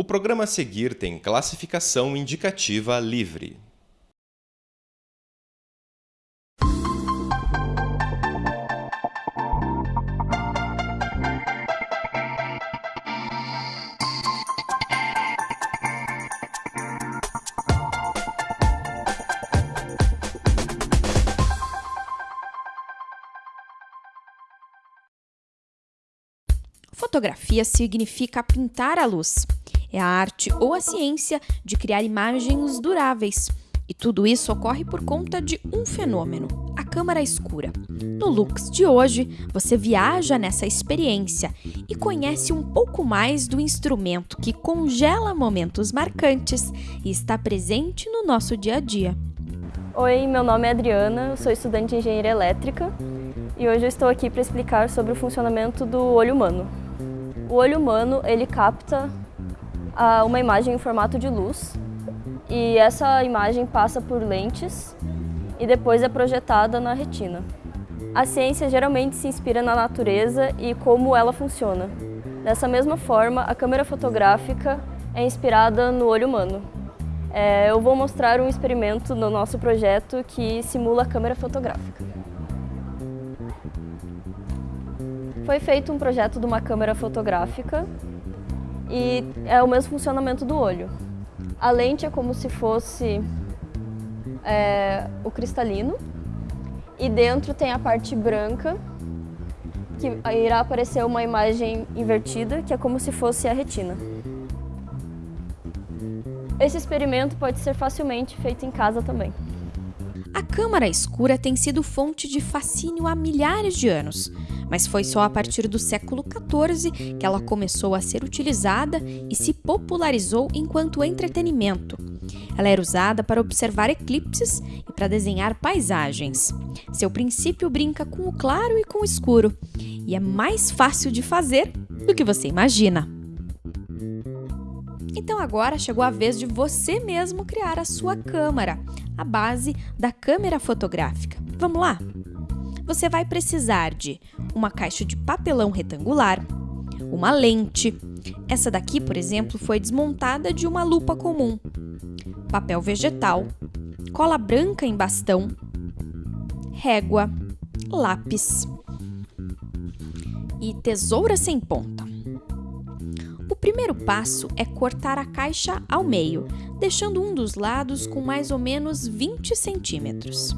O programa a seguir tem classificação indicativa livre. Fotografia significa pintar a luz. É a arte ou a ciência de criar imagens duráveis. E tudo isso ocorre por conta de um fenômeno, a câmara escura. No Lux de hoje, você viaja nessa experiência e conhece um pouco mais do instrumento que congela momentos marcantes e está presente no nosso dia a dia. Oi, meu nome é Adriana, sou estudante de engenharia elétrica e hoje eu estou aqui para explicar sobre o funcionamento do olho humano. O olho humano, ele capta uma imagem em formato de luz e essa imagem passa por lentes e depois é projetada na retina. A ciência geralmente se inspira na natureza e como ela funciona. Dessa mesma forma, a câmera fotográfica é inspirada no olho humano. É, eu vou mostrar um experimento no nosso projeto que simula a câmera fotográfica. Foi feito um projeto de uma câmera fotográfica e é o mesmo funcionamento do olho. A lente é como se fosse é, o cristalino e dentro tem a parte branca que irá aparecer uma imagem invertida que é como se fosse a retina. Esse experimento pode ser facilmente feito em casa também. A câmara escura tem sido fonte de fascínio há milhares de anos mas foi só a partir do século XIV que ela começou a ser utilizada e se popularizou enquanto entretenimento. Ela era usada para observar eclipses e para desenhar paisagens. Seu princípio brinca com o claro e com o escuro, e é mais fácil de fazer do que você imagina. Então agora chegou a vez de você mesmo criar a sua câmera, a base da câmera fotográfica. Vamos lá? Você vai precisar de uma caixa de papelão retangular, uma lente. Essa daqui, por exemplo, foi desmontada de uma lupa comum. Papel vegetal, cola branca em bastão, régua, lápis e tesoura sem ponta. O primeiro passo é cortar a caixa ao meio, deixando um dos lados com mais ou menos 20 centímetros.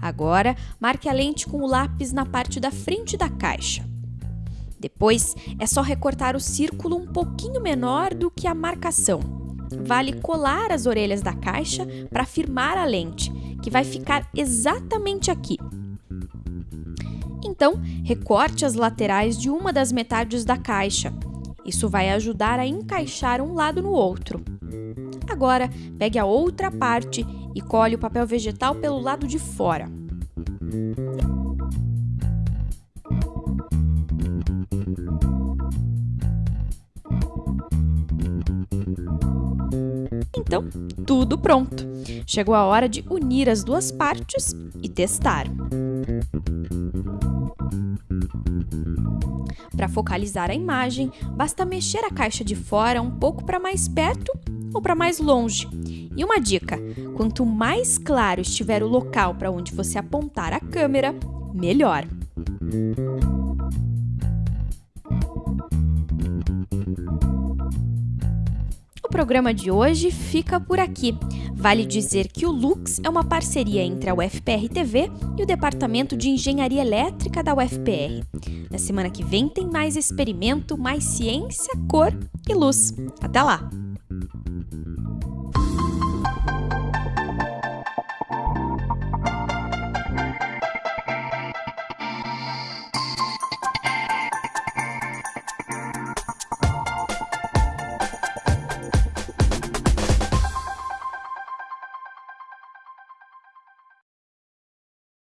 Agora, marque a lente com o lápis na parte da frente da caixa. Depois, é só recortar o círculo um pouquinho menor do que a marcação. Vale colar as orelhas da caixa para firmar a lente, que vai ficar exatamente aqui. Então, recorte as laterais de uma das metades da caixa. Isso vai ajudar a encaixar um lado no outro. Agora, pegue a outra parte e colhe o papel vegetal pelo lado de fora. Então, tudo pronto. Chegou a hora de unir as duas partes e testar. Para focalizar a imagem, basta mexer a caixa de fora um pouco para mais perto ou para mais longe. E uma dica: quanto mais claro estiver o local para onde você apontar a câmera, melhor. O programa de hoje fica por aqui. Vale dizer que o Lux é uma parceria entre a UFPR TV e o Departamento de Engenharia Elétrica da UFPR. Na semana que vem tem mais experimento, mais ciência, cor e luz. Até lá!